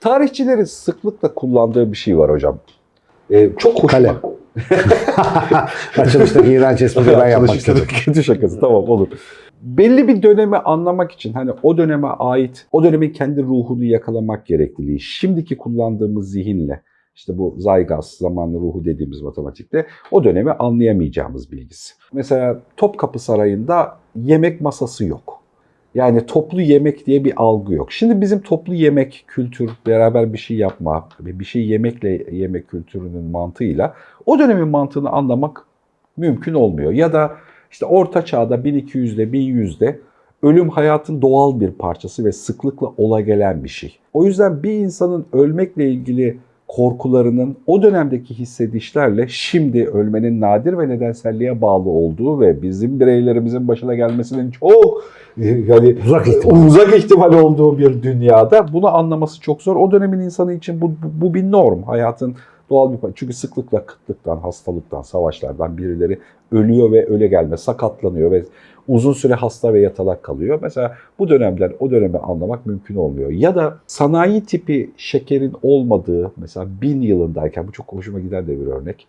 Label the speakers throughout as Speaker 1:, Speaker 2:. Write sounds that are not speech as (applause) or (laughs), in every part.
Speaker 1: Tarihçilerin sıklıkla kullandığı bir şey var hocam. Ee, çok hoşuma...
Speaker 2: Kalem. Açılıştaki iğrenç espriyi ben yapmak istedim.
Speaker 1: Kötü şakası tamam olur. Belli bir dönemi anlamak için hani o döneme ait, o dönemin kendi ruhunu yakalamak gerekliliği, şimdiki kullandığımız zihinle, işte bu Zygas zamanlı ruhu dediğimiz matematikte o dönemi anlayamayacağımız bilgisi. Mesela Topkapı Sarayı'nda yemek masası yok. Yani toplu yemek diye bir algı yok. Şimdi bizim toplu yemek kültür, beraber bir şey yapma bir şey yemekle yemek kültürünün mantığıyla o dönemin mantığını anlamak mümkün olmuyor. Ya da işte orta çağda 1200'de 1100'de ölüm hayatın doğal bir parçası ve sıklıkla ola gelen bir şey. O yüzden bir insanın ölmekle ilgili korkularının o dönemdeki hissedişlerle şimdi ölmenin nadir ve nedenselliğe bağlı olduğu ve bizim bireylerimizin başına gelmesinin çok yani
Speaker 2: Uzak ihtimal.
Speaker 1: uzak ihtimal olduğu bir dünyada bunu anlaması çok zor. O dönemin insanı için bu, bu bir norm. Hayatın doğal bir. Çünkü sıklıkla kıtlıktan, hastalıktan, savaşlardan birileri ölüyor ve öle gelme, sakatlanıyor ve uzun süre hasta ve yatalak kalıyor. Mesela bu dönemden o dönemi anlamak mümkün olmuyor. Ya da sanayi tipi şekerin olmadığı, mesela bin yılındayken, bu çok hoşuma giden de bir örnek.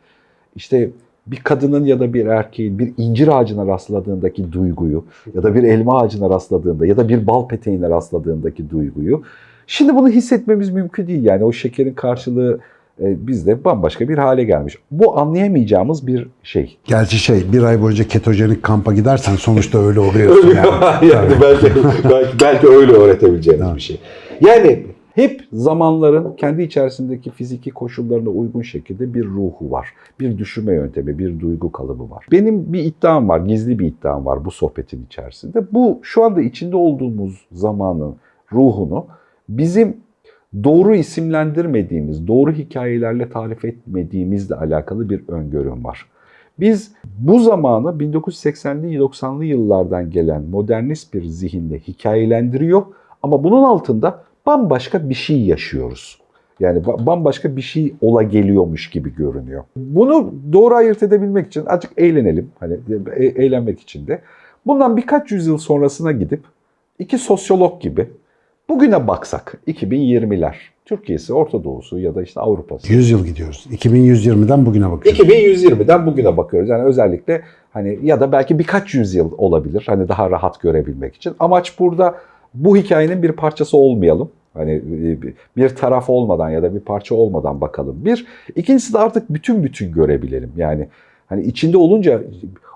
Speaker 1: İşte bir kadının ya da bir erkeğin bir incir ağacına rastladığındaki duyguyu ya da bir elma ağacına rastladığında ya da bir bal peteğine rastladığındaki duyguyu şimdi bunu hissetmemiz mümkün değil. Yani o şekerin karşılığı bizde bambaşka bir hale gelmiş. Bu anlayamayacağımız bir şey.
Speaker 2: Gerçi şey bir ay boyunca ketojenik kampa gidersen sonuçta öyle oluyorsun
Speaker 1: Öyle
Speaker 2: yani. (laughs)
Speaker 1: yani belki, belki, belki öyle öğretebileceğimiz
Speaker 2: Evet.
Speaker 1: bir şey. Yani hep zamanların kendi içerisindeki fiziki koşullarına uygun şekilde bir ruhu var. Bir düşünme yöntemi, bir duygu kalıbı var. Benim bir iddiam var, gizli bir iddiam var bu sohbetin içerisinde. Bu şu anda içinde olduğumuz zamanın ruhunu bizim doğru isimlendirmediğimiz, doğru hikayelerle tarif etmediğimizle alakalı bir öngörüm var. Biz bu zamanı 1980'li 90'lı yıllardan gelen modernist bir zihinde hikayelendiriyor ama bunun altında bambaşka bir şey yaşıyoruz. Yani ba- bambaşka bir şey ola geliyormuş gibi görünüyor. Bunu doğru ayırt edebilmek için azıcık eğlenelim. Hani e- eğlenmek için de. Bundan birkaç yüzyıl sonrasına gidip iki sosyolog gibi bugüne baksak 2020'ler Türkiye'si, Orta Doğu'su ya da işte Avrupa'sı.
Speaker 2: 100 yıl gidiyoruz. 2120'den bugüne bakıyoruz.
Speaker 1: 2120'den bugüne bakıyoruz. Yani özellikle hani ya da belki birkaç yüzyıl olabilir. Hani daha rahat görebilmek için. Amaç burada bu hikayenin bir parçası olmayalım. Hani e, bir taraf olmadan ya da bir parça olmadan bakalım. Bir. İkincisi de artık bütün bütün görebilelim. Yani hani içinde olunca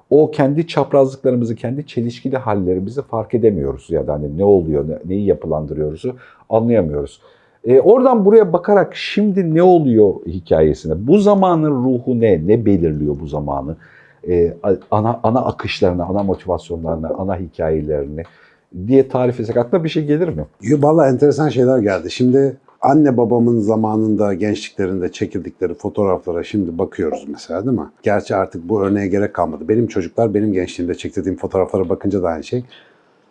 Speaker 1: o kendi çaprazlıklarımızı, kendi çelişkili hallerimizi fark edemiyoruz. Ya da hani ne oluyor, ne- neyi yapılandırıyoruzu anlayamıyoruz. E, oradan buraya bakarak şimdi ne oluyor hikayesine, bu zamanın ruhu ne, ne belirliyor bu zamanı, E, ana ana akışlarını, ana motivasyonlarını, ana hikayelerini diye tarif etsek aklına bir şey gelir mi?
Speaker 2: Valla enteresan şeyler geldi. Şimdi anne babamın zamanında gençliklerinde çekildikleri fotoğraflara şimdi bakıyoruz mesela değil mi? Gerçi artık bu örneğe gerek kalmadı. Benim çocuklar benim gençliğimde çektirdiğim fotoğraflara bakınca da aynı şey.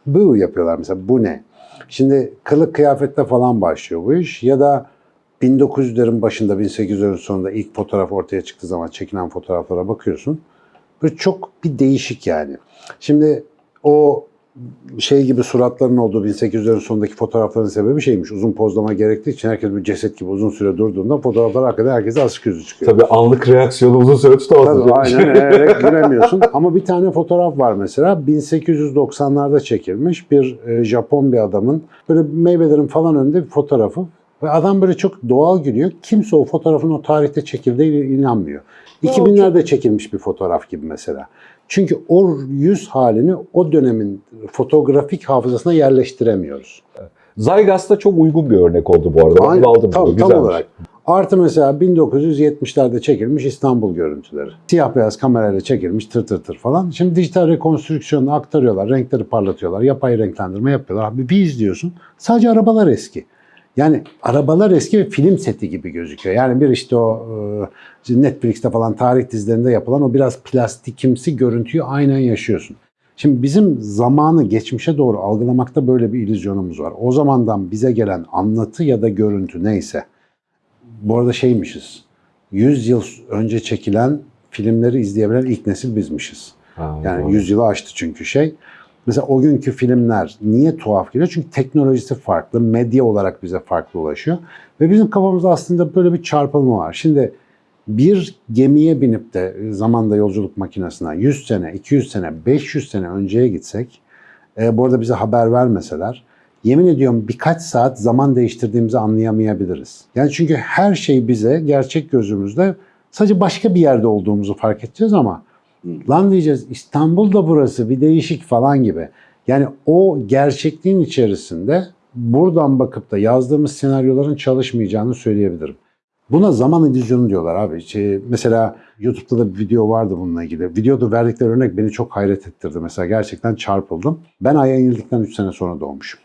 Speaker 2: Bu yapıyorlar mesela bu ne? Şimdi kılık kıyafette falan başlıyor bu iş ya da 1900'lerin başında 1800'lerin sonunda ilk fotoğraf ortaya çıktığı zaman çekilen fotoğraflara bakıyorsun. Böyle çok bir değişik yani. Şimdi o şey gibi suratların olduğu 1800'lerin sonundaki fotoğrafların sebebi şeymiş. Uzun pozlama gerektiği için herkes bir ceset gibi uzun süre durduğunda fotoğraflar hakikaten herkese asık yüzü çıkıyor.
Speaker 1: Tabii anlık reaksiyonu uzun süre tutamazsın.
Speaker 2: Tabii aynen (laughs) eğerek giremiyorsun. Ama bir tane fotoğraf var mesela 1890'larda çekilmiş bir e, Japon bir adamın böyle meyvelerin falan önünde bir fotoğrafı ve adam böyle çok doğal gülüyor. Kimse o fotoğrafın o tarihte çekildiğine inanmıyor. 2000'lerde çekilmiş bir fotoğraf gibi mesela. Çünkü o yüz halini o dönemin fotoğrafik hafızasına yerleştiremiyoruz.
Speaker 1: Zygas'ta çok uygun bir örnek oldu bu arada.
Speaker 2: Aynen,
Speaker 1: aldım.
Speaker 2: tam,
Speaker 1: bunu.
Speaker 2: tam olarak. Artı mesela 1970'lerde çekilmiş İstanbul görüntüleri. Siyah beyaz kamerayla çekilmiş tır tır tır falan. Şimdi dijital rekonstrüksiyonu aktarıyorlar, renkleri parlatıyorlar, yapay renklendirme yapıyorlar. Abi bir izliyorsun sadece arabalar eski. Yani arabalar eski ve film seti gibi gözüküyor. Yani bir işte o e, Netflix'te falan tarih dizilerinde yapılan o biraz plastikimsi görüntüyü aynen yaşıyorsun. Şimdi bizim zamanı geçmişe doğru algılamakta böyle bir illüzyonumuz var. O zamandan bize gelen anlatı ya da görüntü neyse. Bu arada şeymişiz. 100 yıl önce çekilen filmleri izleyebilen ilk nesil bizmişiz.
Speaker 1: Ha,
Speaker 2: Yani
Speaker 1: doğru.
Speaker 2: 100 yılı aştı çünkü şey. Mesela o günkü filmler niye tuhaf geliyor? Çünkü teknolojisi farklı, medya olarak bize farklı ulaşıyor. Ve bizim kafamızda aslında böyle bir çarpılma var. Şimdi bir gemiye binip de zamanda yolculuk makinesine 100 sene, 200 sene, 500 sene önceye gitsek, e, bu arada bize haber vermeseler, yemin ediyorum birkaç saat zaman değiştirdiğimizi anlayamayabiliriz. Yani çünkü her şey bize gerçek gözümüzde sadece başka bir yerde olduğumuzu fark edeceğiz ama lan diyeceğiz İstanbul da burası bir değişik falan gibi. Yani o gerçekliğin içerisinde buradan bakıp da yazdığımız senaryoların çalışmayacağını söyleyebilirim. Buna zaman illüzyonu diyorlar abi. Şey, mesela YouTube'da da bir video vardı bununla ilgili. Videoda verdikleri örnek beni çok hayret ettirdi. Mesela gerçekten çarpıldım. Ben Ay'a inildikten 3 sene sonra doğmuşum.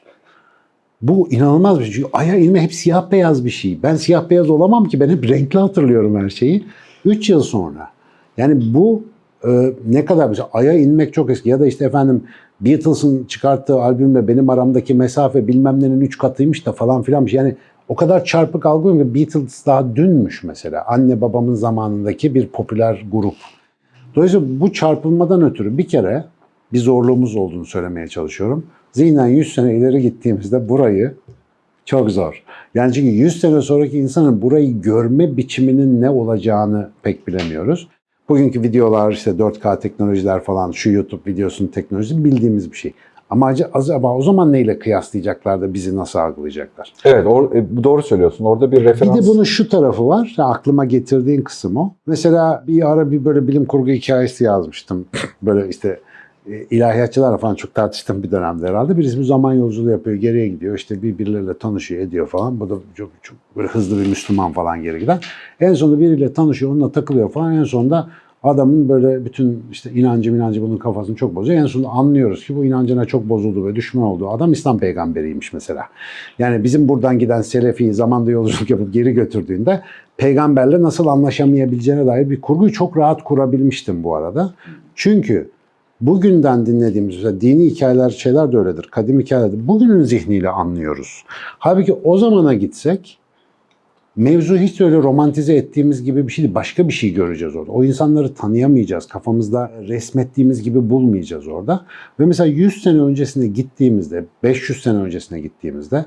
Speaker 2: Bu inanılmaz bir şey. Ay'a inme hep siyah beyaz bir şey. Ben siyah beyaz olamam ki. Ben hep renkli hatırlıyorum her şeyi. 3 yıl sonra. Yani bu e, ne kadar mesela Ay'a inmek çok eski. Ya da işte efendim Beatles'ın çıkarttığı albümle benim aramdaki mesafe bilmem nenin 3 katıymış da falan filan bir şey. Yani o kadar çarpık algılıyorum ki Beatles daha dünmüş mesela. Anne babamın zamanındaki bir popüler grup. Dolayısıyla bu çarpılmadan ötürü bir kere bir zorluğumuz olduğunu söylemeye çalışıyorum. Zihnen 100 sene ileri gittiğimizde burayı çok zor. Yani çünkü 100 sene sonraki insanın burayı görme biçiminin ne olacağını pek bilemiyoruz. Bugünkü videolar işte 4K teknolojiler falan şu YouTube videosunun teknolojisi bildiğimiz bir şey. Ama acaba- o zaman neyle kıyaslayacaklar da bizi nasıl algılayacaklar?
Speaker 1: Evet or- e, doğru söylüyorsun. Orada bir
Speaker 2: Bir
Speaker 1: referans.
Speaker 2: de bunun şu tarafı var. aklıma getirdiğin kısım o. Mesela bir ara bir böyle bilim kurgu hikayesi yazmıştım. (clears throat) Böyle işte ilahiyatçılarla falan çok tartıştığım bir dönemde herhalde. Birisi bir zaman yolculuğu yapıyor, geriye gidiyor. İşte birbirleriyle tanışıyor, ediyor falan. Bu da çok, çok böyle hızlı bir Müslüman falan geri giden. En sonunda biriyle tanışıyor, onunla takılıyor falan. En sonunda adamın böyle bütün işte inancı inancı bunun kafasını çok bozuyor. En sonunda anlıyoruz ki bu inancına çok bozuldu ve düşman olduğu adam İslam peygamberiymiş mesela. Yani bizim buradan giden Selefi zamanda yolculuk yapıp geri götürdüğünde peygamberle nasıl anlaşamayabileceğine dair bir kurguyu çok rahat kurabilmiştim bu arada. Çünkü bugünden dinlediğimiz mesela dini hikayeler şeyler de öyledir. Kadim hikayeler bugünün zihniyle anlıyoruz. Halbuki o zamana gitsek mevzu hiç öyle romantize ettiğimiz gibi bir şey değil. Başka bir şey göreceğiz orada. O insanları tanıyamayacağız. Kafamızda resmettiğimiz gibi bulmayacağız orada. Ve mesela 100 sene öncesine gittiğimizde, 500 sene öncesine gittiğimizde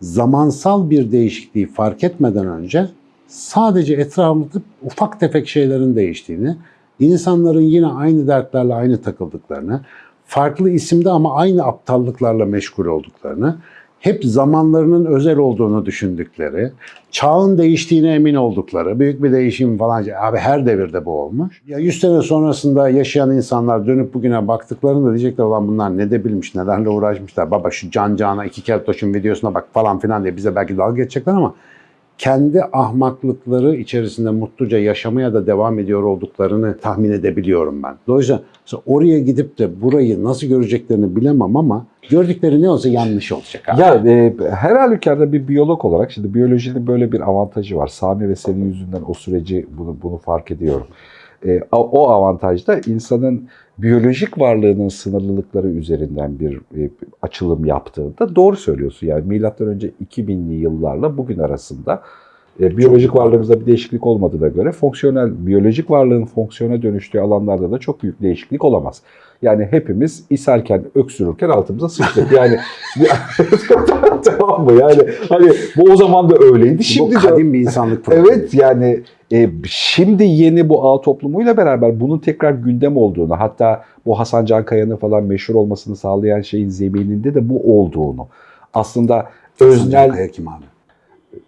Speaker 2: zamansal bir değişikliği fark etmeden önce sadece etrafımızda ufak tefek şeylerin değiştiğini, insanların yine aynı dertlerle aynı takıldıklarını, farklı isimde ama aynı aptallıklarla meşgul olduklarını, hep zamanlarının özel olduğunu düşündükleri, çağın değiştiğine emin oldukları, büyük bir değişim falan. Abi her devirde bu olmuş. Ya 100 sene sonrasında yaşayan insanlar dönüp bugüne baktıklarında diyecekler olan bunlar ne de bilmiş, nelerle uğraşmışlar. Baba şu can cana iki keltoşun videosuna bak falan filan diye bize belki dalga geçecekler ama kendi ahmaklıkları içerisinde mutluca yaşamaya da devam ediyor olduklarını tahmin edebiliyorum ben. Dolayısıyla oraya gidip de burayı nasıl göreceklerini bilemem ama gördükleri ne olsa yanlış olacak abi.
Speaker 1: Ya e, her halükarda bir biyolog olarak şimdi biyolojinin böyle bir avantajı var. Sami ve senin yüzünden o süreci bunu bunu fark ediyorum. E, o avantajda insanın biyolojik varlığının sınırlılıkları üzerinden bir e, açılım yaptığında doğru söylüyorsun. Yani milattan önce 2000'li yıllarla bugün arasında e, biyolojik varlığımızda bir değişiklik olmadığına göre fonksiyonel biyolojik varlığın fonksiyona dönüştüğü alanlarda da çok büyük değişiklik olamaz. Yani hepimiz ishalken, öksürürken altımıza sıçtık. Yani (laughs) (laughs) (laughs) tamam mı? Yani hani bu o zaman da öyleydi. Şimdi
Speaker 2: bu
Speaker 1: de
Speaker 2: kadim bir insanlık problemi.
Speaker 1: Evet yani e, şimdi yeni bu ağ toplumuyla beraber bunun tekrar gündem olduğunu hatta bu Hasan Can Kaya'nın falan meşhur olmasını sağlayan şeyin zemininde de bu olduğunu aslında
Speaker 2: Öznel.
Speaker 1: öznel
Speaker 2: Kaya kim abi?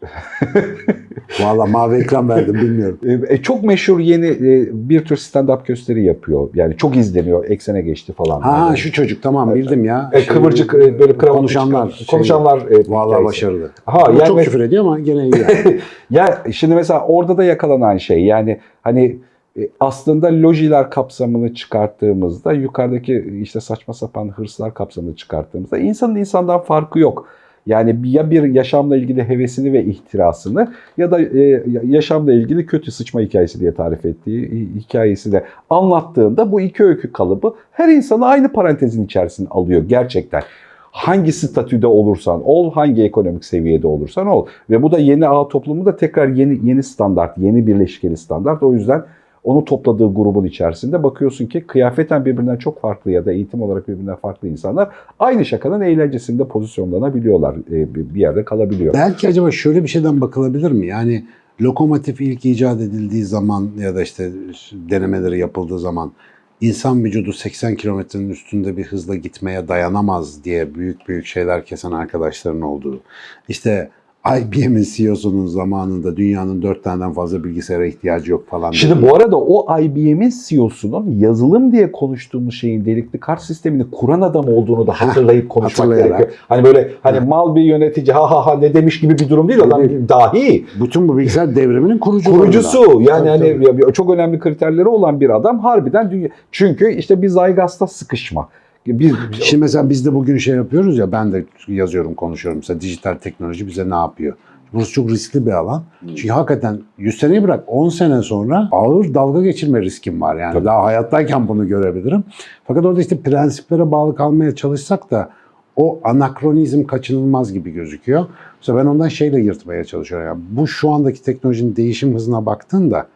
Speaker 2: (laughs) Valla mavi ekran verdim bilmiyorum.
Speaker 1: e, çok meşhur yeni e, bir tür stand-up gösteri yapıyor. Yani çok izleniyor. Eksene geçti falan.
Speaker 2: Ha
Speaker 1: Yani,
Speaker 2: şu çocuk tamam bildim ya.
Speaker 1: e, kıvırcık e, böyle kravatlı
Speaker 2: konuşanlar.
Speaker 1: çıkan- konuşanlar e,
Speaker 2: Valla
Speaker 1: hikayesi.
Speaker 2: başarılı.
Speaker 1: Ha
Speaker 2: Ama
Speaker 1: yani
Speaker 2: çok küfür ediyor ama gene iyi. yani. (laughs)
Speaker 1: Ya şimdi mesela orada da yakalanan şey yani hani e, aslında lojiler kapsamını çıkarttığımızda yukarıdaki işte saçma sapan hırslar kapsamını çıkarttığımızda insanın insandan farkı yok. Yani ya bir yaşamla ilgili hevesini ve ihtirasını ya da e, yaşamla ilgili kötü sıçma hikayesi diye tarif ettiği hi- hikayesi de anlattığında bu iki öykü kalıbı her insanı aynı parantezin içerisine alıyor gerçekten. Hangi statüde olursan ol, hangi ekonomik seviyede olursan ol. Ve bu da yeni ağ toplumu da tekrar yeni yeni standart, yeni birleşkeli standart. O yüzden onu topladığı grubun içerisinde bakıyorsun ki kıyafeten birbirinden çok farklı ya da eğitim olarak birbirinden farklı insanlar aynı şakanın eğlencesinde pozisyonlanabiliyorlar. E, bir yerde kalabiliyor.
Speaker 2: Belki acaba şöyle bir şeyden bakılabilir mi? Yani lokomotif ilk icat edildiği zaman ya da işte denemeleri yapıldığı zaman insan vücudu 80 kilometrenin üstünde bir hızla gitmeye dayanamaz diye büyük büyük şeyler kesen arkadaşların olduğu. İşte IBM'in CEO'sunun zamanında dünyanın dört taneden fazla bilgisayara ihtiyacı yok falan.
Speaker 1: Şimdi
Speaker 2: dedi.
Speaker 1: bu arada o IBM'in CEO'sunun yazılım diye konuştuğumuz şeyin delikli kart sistemini kuran adam olduğunu da hatırlayıp konuşmak gerekiyor. Hani böyle hani mal bir yönetici ha ha ha ne demiş gibi bir durum değil. Adam
Speaker 2: Değil.
Speaker 1: dahi.
Speaker 2: bütün bu bilgisayar devriminin kurucularından.
Speaker 1: Kurucusu yani
Speaker 2: Tabii,
Speaker 1: hani
Speaker 2: tabii.
Speaker 1: çok önemli kriterleri olan bir adam harbiden dünya. Çünkü işte bir Zygas'ta sıkışma. Bir,
Speaker 2: Şimdi mesela biz de bugün şey yapıyoruz ya ben de yazıyorum konuşuyorum mesela dijital teknoloji bize ne yapıyor? Burası çok riskli bir alan. Çünkü hakikaten 100 seneyi bırak 10 sene sonra ağır dalga geçirme riskim var. Yani
Speaker 1: Tabii.
Speaker 2: daha hayattayken bunu görebilirim. Fakat orada işte prensiplere bağlı kalmaya çalışsak da o anakronizm kaçınılmaz gibi gözüküyor. Mesela ben ondan şeyle yırtmaya çalışıyorum. Yani bu şu andaki teknolojinin değişim hızına baktığında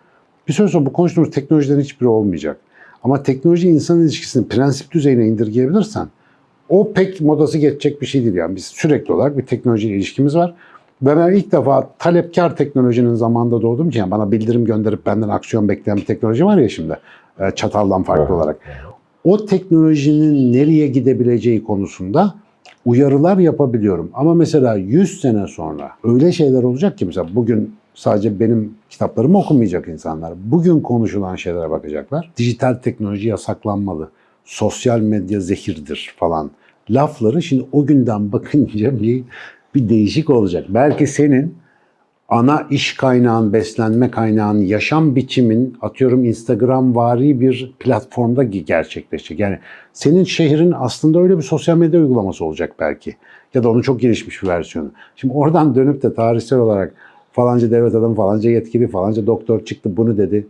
Speaker 2: bir süre sonra bu konuştuğumuz teknolojilerin hiçbiri olmayacak. Ama teknoloji insan ilişkisini prensip düzeyine indirgeyebilirsen o pek modası geçecek bir şey değil. Yani biz sürekli olarak bir teknolojiyle ilişkimiz var. Ve ben ilk defa talepkar teknolojinin zamanında doğdum için yani bana bildirim gönderip benden aksiyon bekleyen bir teknoloji var ya şimdi e, çataldan farklı
Speaker 1: Evet.
Speaker 2: olarak. O teknolojinin nereye gidebileceği konusunda uyarılar yapabiliyorum. Ama mesela 100 sene sonra öyle şeyler olacak ki mesela bugün sadece benim kitaplarımı okumayacak insanlar. Bugün konuşulan şeylere bakacaklar. Dijital teknoloji yasaklanmalı. Sosyal medya zehirdir falan. Lafları şimdi o günden bakınca (laughs) bir bir değişik olacak. Belki senin ana iş kaynağın, beslenme kaynağın, yaşam biçimin atıyorum Instagram vari bir platformda ge- gerçekleşecek. Yani senin şehrin aslında öyle bir sosyal medya uygulaması olacak belki. Ya da onun çok gelişmiş bir versiyonu. Şimdi oradan dönüp de tarihsel olarak falanca devlet adamı, falanca yetkili, falanca doktor çıktı bunu dedi.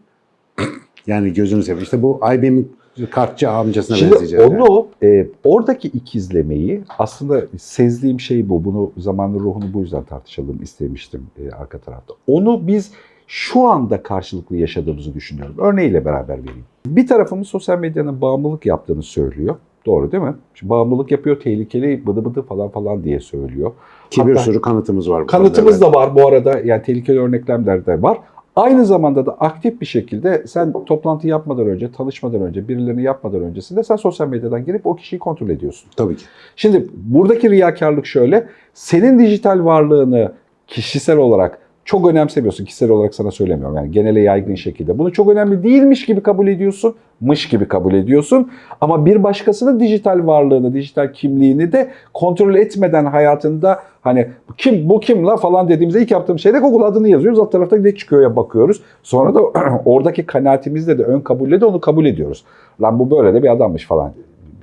Speaker 2: Yani gözünü seveyim. İşte bu IBM'in kartçı amcasına
Speaker 1: Şimdi
Speaker 2: benzeyecek. yani.
Speaker 1: onu e, oradaki ikizlemeyi aslında sezdiğim şey bu. Bunu zamanlı ruhunu bu yüzden tartışalım istemiştim e, arka tarafta. Onu biz şu anda karşılıklı yaşadığımızı düşünüyorum. Örneğiyle beraber vereyim. Bir tarafımız sosyal medyanın bağımlılık yaptığını söylüyor. Doğru değil mi? Şimdi bağımlılık yapıyor, tehlikeli, bıdı bıdı falan falan diye söylüyor.
Speaker 2: Ki bir
Speaker 1: Hatta-
Speaker 2: sürü kanıtımız var. bu
Speaker 1: Kanıtımız
Speaker 2: konuda.
Speaker 1: da var bu arada. Yani tehlikeli örneklemler de var. Aynı zamanda da aktif bir şekilde sen toplantı yapmadan önce, tanışmadan önce, birilerini yapmadan öncesinde sen sosyal medyadan girip o kişiyi kontrol ediyorsun.
Speaker 2: Tabii ki.
Speaker 1: Şimdi buradaki riyakarlık şöyle. Senin dijital varlığını kişisel olarak çok önemsemiyorsun. Kişisel olarak sana söylemiyorum. Yani genele yaygın şekilde. Bunu çok önemli değilmiş gibi kabul ediyorsun. Mış gibi kabul ediyorsun. Ama bir başkasının dijital varlığını, dijital kimliğini de kontrol etmeden hayatında hani kim bu kim la falan dediğimizde ilk yaptığım şey de Google adını yazıyoruz. Alt tarafta ne çıkıyor ya bakıyoruz. Sonra da (clears throat) oradaki kanaatimizle de ön kabulle de onu kabul ediyoruz. Lan bu böyle de bir adammış falan.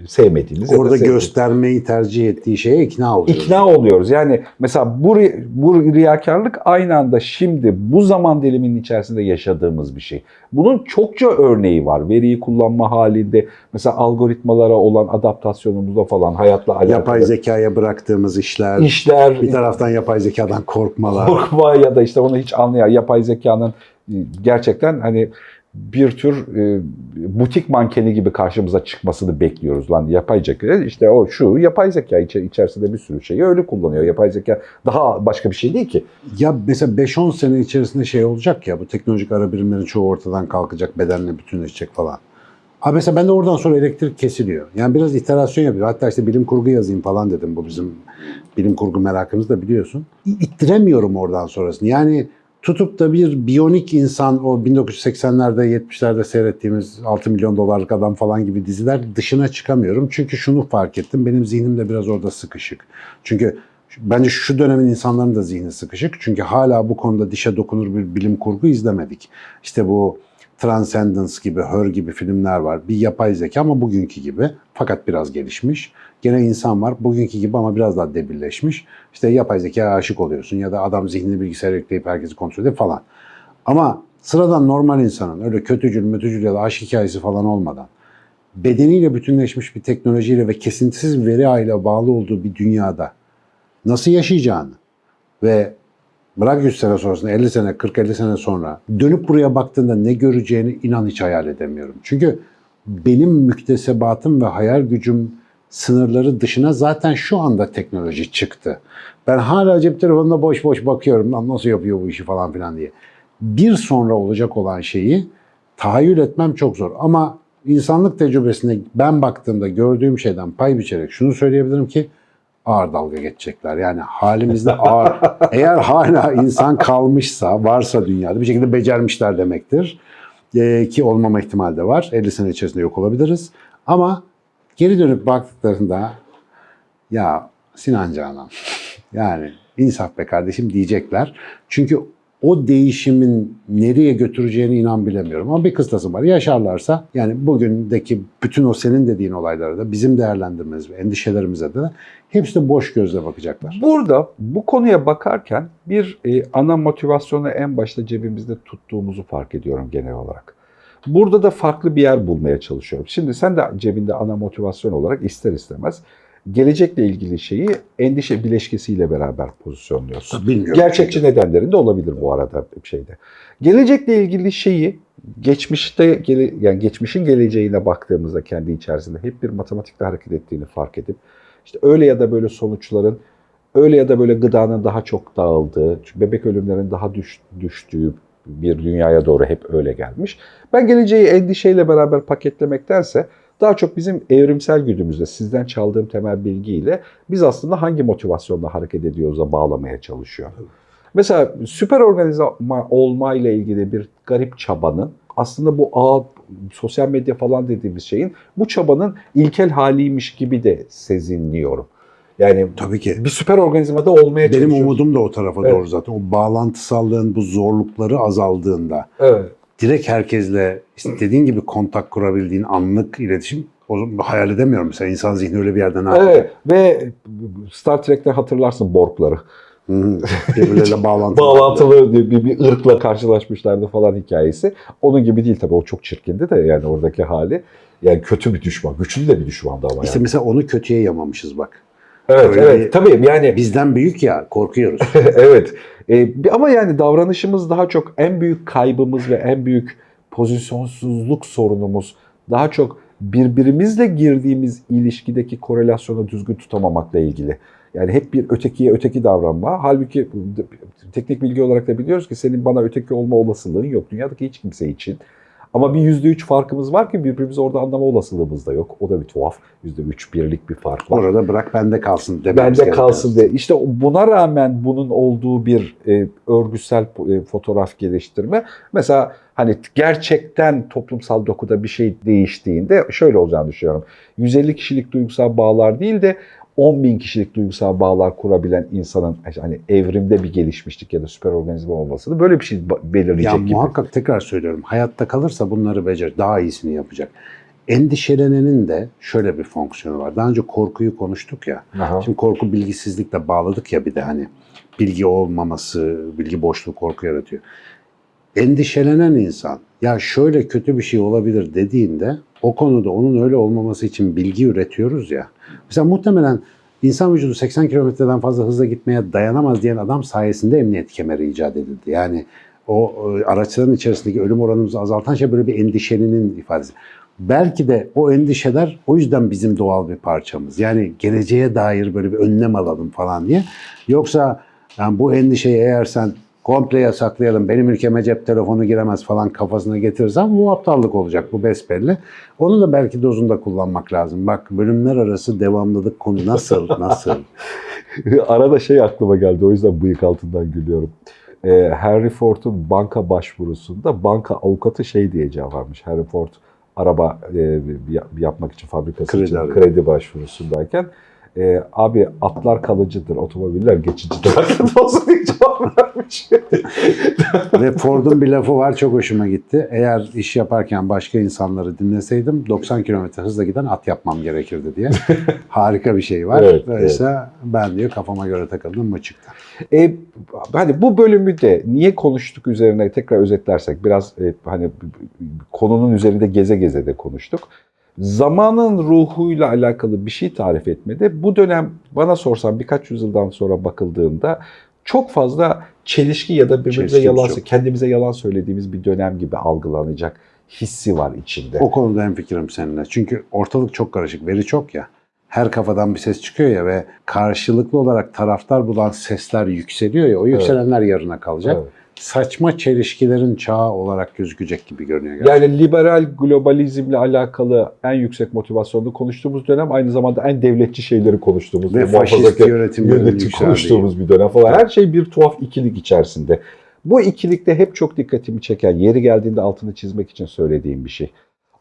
Speaker 1: Sevmediğimiz ya da
Speaker 2: Orada
Speaker 1: sevdiğimiz.
Speaker 2: göstermeyi tercih ettiği şeye ikna oluyoruz.
Speaker 1: İkna oluyoruz. Yani mesela bu, bu riyakarlık aynı anda şimdi bu zaman diliminin içerisinde yaşadığımız bir şey. Bunun çokça örneği var. Veriyi kullanma halinde mesela algoritmalara olan adaptasyonumuzda falan hayatla alakalı.
Speaker 2: Yapay zekaya bıraktığımız işler,
Speaker 1: işler,
Speaker 2: bir taraftan yapay zekadan korkmalar.
Speaker 1: korkma ya da işte onu hiç anlayan yapay zekanın e, gerçekten hani bir tür e, butik mankeni gibi karşımıza çıkmasını bekliyoruz lan yapay zeka işte o şu yapay zeka içe- içerisinde bir sürü şeyi öyle kullanıyor yapay zeka daha başka bir şey değil ki
Speaker 2: Ya mesela 5-10 sene içerisinde şey olacak ya bu teknolojik ara birimlerin çoğu ortadan kalkacak, bedenle bütünleşecek falan. Abi mesela ben de oradan sonra elektrik kesiliyor. Yani biraz iterasyon yapıyor. Hatta işte bilim kurgu yazayım falan dedim. Bu bizim bilim kurgu merakımız da biliyorsun. İttiremiyorum oradan sonrasını. Yani tutup da bir biyonik insan o 1980'lerde 70'lerde seyrettiğimiz 6 milyon dolarlık adam falan gibi diziler dışına çıkamıyorum. Çünkü şunu fark ettim. Benim zihnim de biraz orada sıkışık. Çünkü bence şu dönemin insanların da zihni sıkışık. Çünkü hala bu konuda dişe dokunur bir bilim kurgu izlemedik. İşte bu Transcendence gibi, Her gibi filmler var. Bir yapay zeka ama bugünkü gibi. Fakat biraz gelişmiş. Gene insan var. Bugünkü gibi ama biraz daha debilleşmiş. İşte yapay zekaya aşık oluyorsun ya da adam zihnini bilgisayara yükleyip herkesi kontrol ediyor falan. Ama sıradan normal insanın öyle kötücül, mötücül ya da aşk hikayesi falan olmadan bedeniyle bütünleşmiş bir teknolojiyle ve kesintisiz veri ağıyla bağlı olduğu bir dünyada nasıl yaşayacağını ve Bırak 100 sene sonrasında 50 sene 40-50 sene sonra dönüp buraya baktığında ne göreceğini inan hiç hayal edemiyorum. Çünkü benim müktesebatım ve hayal gücüm sınırları dışına zaten şu anda teknoloji çıktı. Ben hala cep telefonuna boş boş bakıyorum lan nasıl yapıyor bu işi falan filan diye. Bir sonra olacak olan şeyi tahayyül etmem çok zor. Ama insanlık tecrübesine ben baktığımda gördüğüm şeyden pay biçerek şunu söyleyebilirim ki ağır dalga geçecekler. Yani halimizde ağır. (laughs) Eğer hala insan kalmışsa, varsa dünyada bir şekilde becermişler demektir. Ee, ki olmama ihtimali de var. 50 sene içerisinde yok olabiliriz. Ama geri dönüp baktıklarında ya Sinan Canan yani insaf be kardeşim diyecekler. Çünkü o değişimin nereye götüreceğini inan bilemiyorum. Ama bir kıstası var. Yaşarlarsa yani bugündeki bütün o senin dediğin olaylara da bizim değerlendirmemiz ve endişelerimize de hepsi de boş gözle bakacaklar.
Speaker 1: Burada bu konuya bakarken bir e, ana motivasyonu en başta cebimizde tuttuğumuzu fark ediyorum genel olarak. Burada da farklı bir yer bulmaya çalışıyorum. Şimdi sen de cebinde ana motivasyon olarak ister istemez gelecekle ilgili şeyi endişe bileşkesiyle beraber pozisyonluyorsun.
Speaker 2: Bilmiyorum.
Speaker 1: Gerçekçi nedenlerin de olabilir bu arada bir şeyde. Gelecekle ilgili şeyi geçmişte yani geçmişin geleceğine baktığımızda kendi içerisinde hep bir matematikle hareket ettiğini fark edip işte öyle ya da böyle sonuçların öyle ya da böyle gıdanın daha çok dağıldığı, bebek ölümlerinin daha düş, düştüğü bir dünyaya doğru hep öyle gelmiş. Ben geleceği endişeyle beraber paketlemektense daha çok bizim evrimsel güdümüzde sizden çaldığım temel bilgiyle biz aslında hangi motivasyonla hareket ediyoruz'a bağlamaya çalışıyor. Mesela süper organizma olma ile ilgili bir garip çabanın aslında bu ağ, sosyal medya falan dediğimiz şeyin bu çabanın ilkel haliymiş gibi de sezinliyorum. Yani
Speaker 2: Tabii ki.
Speaker 1: bir süper organizmada olmaya
Speaker 2: Benim umudum da o tarafa
Speaker 1: Evet.
Speaker 2: doğru zaten. O bağlantısallığın bu zorlukları azaldığında
Speaker 1: Evet.
Speaker 2: Direkt herkesle istediğin gibi kontak kurabildiğin anlık iletişim o hayal edemiyorum. Mesela insan zihni öyle bir yerden yapacak?
Speaker 1: Evet ve Star Trek'te hatırlarsın Borg'ları.
Speaker 2: Hı. Birbirleriyle bağlantılı. (laughs)
Speaker 1: Bağlantılı bir, bir, bir ırkla karşılaşmışlardı falan hikayesi. Onun gibi değil tabii o çok çirkindi de yani oradaki hali. Yani kötü bir düşman, güçlü de bir düşmandı ama
Speaker 2: İşte
Speaker 1: yani.
Speaker 2: mesela onu kötüye yamamışız bak.
Speaker 1: Evet,
Speaker 2: öyle
Speaker 1: evet
Speaker 2: bir-
Speaker 1: tabii yani
Speaker 2: Bizden büyük ya korkuyoruz. (laughs)
Speaker 1: evet. Bir- ama yani davranışımız daha çok en büyük kaybımız ve en büyük pozisyonsuzluk sorunumuz daha çok birbirimizle girdiğimiz ilişkideki korelasyonu düzgün tutamamakla ilgili. Yani hep bir ötekiye öteki davranma. Halbuki teknik bilgi olarak da biliyoruz ki senin bana öteki olma olasılığın yok. Dünyadaki hiç kimse için. Ama bir yüzde üç farkımız var ki birbirimizi orada anlama olasılığımız da yok. O da bir tuhaf. Yüzde üç birlik bir fark var.
Speaker 2: Orada bırak bende kalsın dememiz
Speaker 1: Bende kalsın diye. İşte buna rağmen bunun olduğu bir e, örgüsel e, fotoğraf geliştirme. Mesela hani gerçekten toplumsal dokuda bir şey değiştiğinde şöyle olacağını düşünüyorum. 150 kişilik duygusal bağlar değil de 10 bin kişilik duygusal bağlar kurabilen insanın hani evrimde bir gelişmişlik ya da süper organizma olmasını böyle bir şey belirleyecek
Speaker 2: Ya
Speaker 1: gibi.
Speaker 2: muhakkak tekrar söylüyorum. Hayatta kalırsa bunları becer, daha iyisini yapacak. Endişelenenin de şöyle bir fonksiyonu var. Daha önce korkuyu konuştuk ya.
Speaker 1: Aha.
Speaker 2: Şimdi korku bilgisizlikle bağladık ya bir de hani bilgi olmaması, bilgi boşluğu korku yaratıyor. Endişelenen insan ya şöyle kötü bir şey olabilir dediğinde o konuda onun öyle olmaması için bilgi üretiyoruz ya. Mesela muhtemelen insan vücudu 80 kilometreden fazla hızla gitmeye dayanamaz diyen adam sayesinde emniyet kemeri icat edildi. Yani o e, araçların içerisindeki ölüm oranımızı azaltan şey böyle bir endişenin ifadesi. Belki de o endişeler o yüzden bizim doğal bir parçamız. Yani geleceğe dair böyle bir önlem alalım falan diye. Yoksa yani bu endişeyi eğer sen komple yasaklayalım, benim ülkeme cep telefonu giremez falan kafasına getirirsen bu aptallık olacak, bu besbelli. Onu da belki dozunda kullanmak lazım. Bak bölümler arası devamlılık konu nasıl, (laughs) nasıl?
Speaker 1: Arada şey aklıma geldi o yüzden bıyık altından gülüyorum. Ee, Henry Ford'un banka başvurusunda banka avukatı şey diye cevap vermiş. Henry Ford araba e, yap- yapmak için fabrikası
Speaker 2: Kredi
Speaker 1: için
Speaker 2: arıyor.
Speaker 1: kredi başvurusundayken e, abi atlar kalıcıdır, otomobiller geçicidir. Hakkında olsun diye cevap vermiş.
Speaker 2: Ve Ford'un bir lafı var çok hoşuma gitti. Eğer iş yaparken başka insanları dinleseydim 90 kilometre hızla giden at yapmam gerekirdi diye. (laughs) Harika bir şey var.
Speaker 1: Evet,
Speaker 2: Dolayısıyla ben diyor kafama göre takıldım mı çıktı.
Speaker 1: E, hani bu bölümü de niye konuştuk üzerine tekrar özetlersek biraz e, hani konunun üzerinde geze geze de konuştuk. Zamanın ruhuyla alakalı bir şey tarif etmede bu dönem bana sorsan birkaç yüzyıldan sonra bakıldığında çok fazla çelişki ya da birbirimize
Speaker 2: Çelişkimiz
Speaker 1: yalan,
Speaker 2: yok.
Speaker 1: kendimize yalan söylediğimiz bir dönem gibi algılanacak hissi var içinde.
Speaker 2: O konuda hemfikirim seninle. Çünkü ortalık çok karışık, veri çok ya. Her kafadan bir ses çıkıyor ya ve karşılıklı olarak taraftar bulan sesler yükseliyor ya. O yükselenler yarına kalacak.
Speaker 1: Evet.
Speaker 2: Saçma çelişkilerin çağı olarak gözükecek gibi görünüyor. gerçekten.
Speaker 1: Yani liberal globalizmle alakalı en yüksek motivasyonlu konuştuğumuz dönem aynı zamanda en devletçi şeyleri konuştuğumuz
Speaker 2: Ve faşist
Speaker 1: yönetim
Speaker 2: yükseldiği.
Speaker 1: konuştuğumuz bir dönem falan. Her şey bir tuhaf ikilik içerisinde. Bu ikilikte hep çok dikkatimi çeken, yeri geldiğinde altını çizmek için söylediğim bir şey.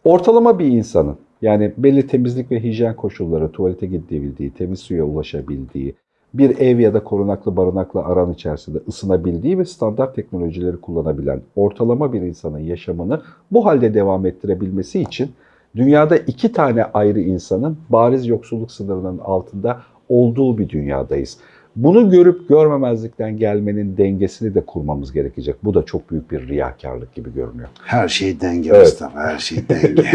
Speaker 1: Ortalama bir insanın yani belli temizlik ve hijyen koşulları, tuvalete gidebildiği, temiz suya ulaşabildiği, bir ev ya da korunaklı barınakla aran içerisinde ısınabildiği ve standart teknolojileri kullanabilen ortalama bir insanın yaşamını bu halde devam ettirebilmesi için dünyada iki tane ayrı insanın bariz yoksulluk sınırının altında olduğu bir dünyadayız. Bunu görüp görmemezlikten gelmenin dengesini de kurmamız gerekecek. Bu da çok büyük bir riyakarlık gibi görünüyor.
Speaker 2: Her şey denge
Speaker 1: Evet.
Speaker 2: Mustafa, her şey denge. (laughs)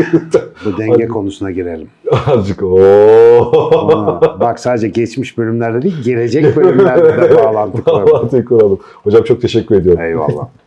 Speaker 2: Bu denge
Speaker 1: Hadi.
Speaker 2: konusuna girelim.
Speaker 1: Azıcık.
Speaker 2: Ona- bak sadece geçmiş bölümlerde değil, gelecek bölümlerde de (laughs) bağlantı kuralım.
Speaker 1: Bağlantıyı kuralım. Hocam çok teşekkür ediyorum.
Speaker 2: Eyvallah. (laughs)